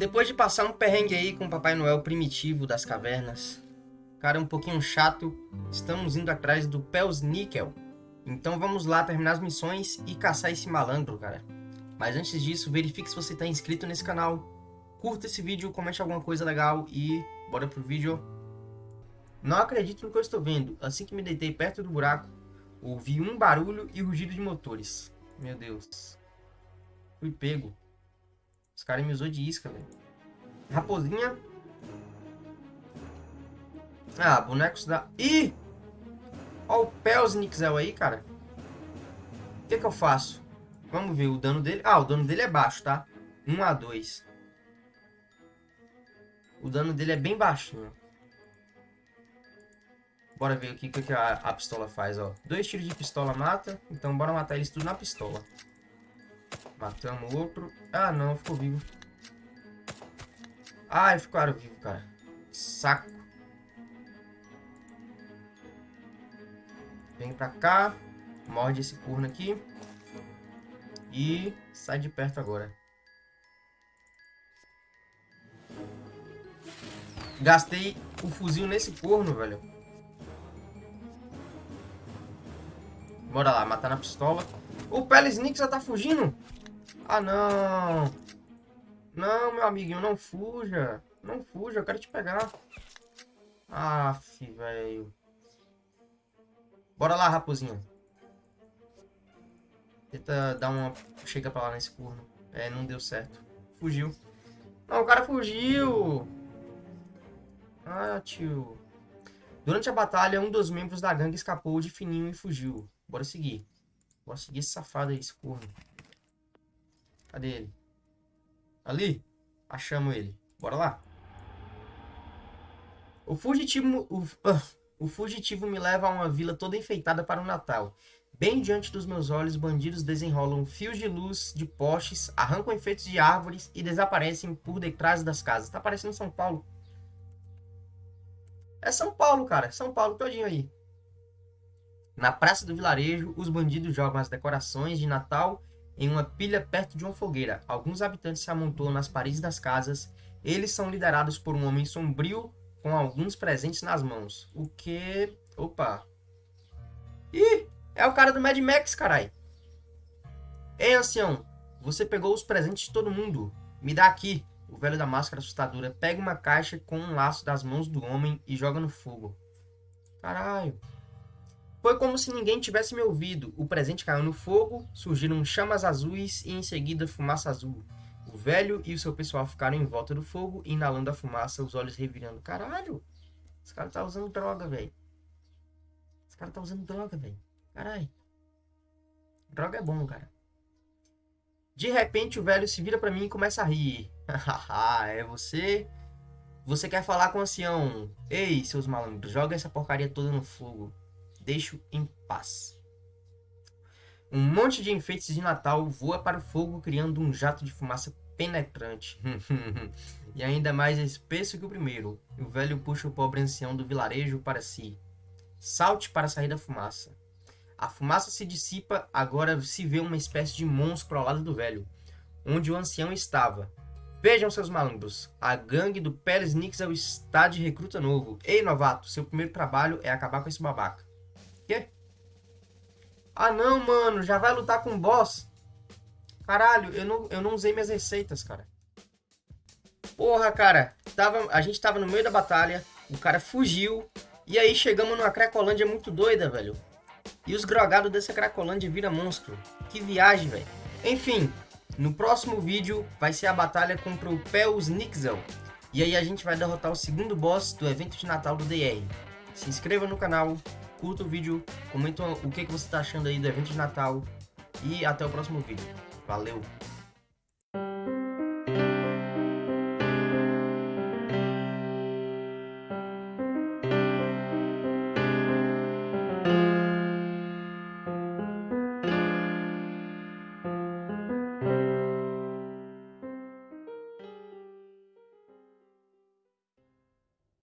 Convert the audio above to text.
Depois de passar um perrengue aí com o Papai Noel primitivo das cavernas, cara um pouquinho chato, estamos indo atrás do Pels Níquel. Então vamos lá terminar as missões e caçar esse malandro, cara. Mas antes disso, verifique se você está inscrito nesse canal, curta esse vídeo, comente alguma coisa legal e bora pro vídeo. Não acredito no que eu estou vendo. Assim que me deitei perto do buraco, ouvi um barulho e rugido de motores. Meu Deus. Fui pego. Os caras me usou de isca, velho. Raposinha. Ah, bonecos da... Ih! Olha o Pelsnixel aí, cara. O que que eu faço? Vamos ver o dano dele. Ah, o dano dele é baixo, tá? 1 a 2. O dano dele é bem baixinho. Bora ver o que, que a, a pistola faz, ó. Dois tiros de pistola mata. Então bora matar eles tudo na pistola. Matamos outro. Ah, não. Ficou vivo. Ah, ficaram vivos, cara. Saco. Vem pra cá. Morde esse corno aqui. E sai de perto agora. Gastei o fuzil nesse corno, velho. Bora lá, matar na pistola. O Pelesnik já tá fugindo? Ah, não. Não, meu amiguinho, não fuja. Não fuja, eu quero te pegar. Aff, velho. Bora lá, raposinha. Tenta dar uma... Chega pra lá nesse corno. É, não deu certo. Fugiu. Não, o cara fugiu. Ah, tio. Durante a batalha, um dos membros da gangue escapou de fininho e fugiu. Bora seguir. Bora seguir esse safado aí, esse corno. Cadê ele? Ali? Achamos ele. Bora lá. O fugitivo, o, uh, o fugitivo me leva a uma vila toda enfeitada para o Natal. Bem diante dos meus olhos, bandidos desenrolam fios de luz de postes, arrancam efeitos de árvores e desaparecem por detrás das casas. Tá parecendo São Paulo. É São Paulo, cara. São Paulo todinho aí. Na praça do vilarejo, os bandidos jogam as decorações de Natal em uma pilha perto de uma fogueira. Alguns habitantes se amontoam nas paredes das casas. Eles são liderados por um homem sombrio com alguns presentes nas mãos. O que... Opa. Ih, é o cara do Mad Max, carai. Ei, ancião, você pegou os presentes de todo mundo. Me dá aqui. O velho da máscara assustadora pega uma caixa com um laço das mãos do homem e joga no fogo. Caralho. Foi como se ninguém tivesse me ouvido. O presente caiu no fogo, surgiram chamas azuis e em seguida fumaça azul. O velho e o seu pessoal ficaram em volta do fogo, inalando a fumaça, os olhos revirando. Caralho! Esse cara tá usando droga, velho. Esse cara tá usando droga, velho. Caralho. Droga é bom, cara. De repente o velho se vira para mim e começa a rir. é você? Você quer falar com o ancião? Ei, seus malandros, joga essa porcaria toda no fogo deixo em paz. Um monte de enfeites de Natal voa para o fogo, criando um jato de fumaça penetrante. e ainda mais espesso que o primeiro. O velho puxa o pobre ancião do vilarejo para si. Salte para sair da fumaça. A fumaça se dissipa, agora se vê uma espécie de monstro ao lado do velho, onde o ancião estava. Vejam, seus malandros, a gangue do Pérez Nixel está de recruta novo. Ei, novato, seu primeiro trabalho é acabar com esse babaca. Quê? Ah, não, mano. Já vai lutar com o boss? Caralho, eu não, eu não usei minhas receitas, cara. Porra, cara. Tava, a gente tava no meio da batalha. O cara fugiu. E aí chegamos numa Cracolândia muito doida, velho. E os grogados dessa Cracolândia vira monstro. Que viagem, velho. Enfim, no próximo vídeo vai ser a batalha contra o Pels Nixel. E aí a gente vai derrotar o segundo boss do evento de Natal do DR. Se inscreva no canal, curta o vídeo, comenta o que, que você está achando aí do evento de Natal e até o próximo vídeo. Valeu!